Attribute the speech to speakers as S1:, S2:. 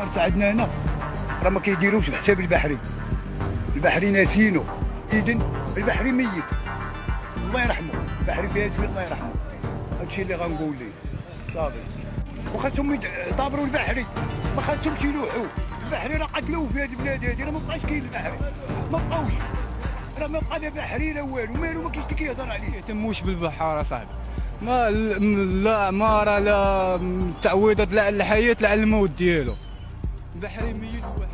S1: خاصة عندنا هنا. راه ما كيديروش بحساب البحري. البحري ناسينو. اذن البحري ميت. الله يرحمه. البحري فيها سير الله يرحمه. هادشي اللي غنقول ليه. صافي. وخاصهم يطابروا البحري. ما خاصهمش يلوحوا. البحري راه قتلوه في هذه البلاد هذه راه ما بقاش كاين البحري. ما بقاوش. راه ما بقى لا بحري لا والو. مالو ما كاينش اللي كيهضر عليه
S2: يهتموش بالبحار صاحبي. ما لا ما راه لا تعويضات لا على الحياة لا على الموت ديالو. البحري ميت وواحد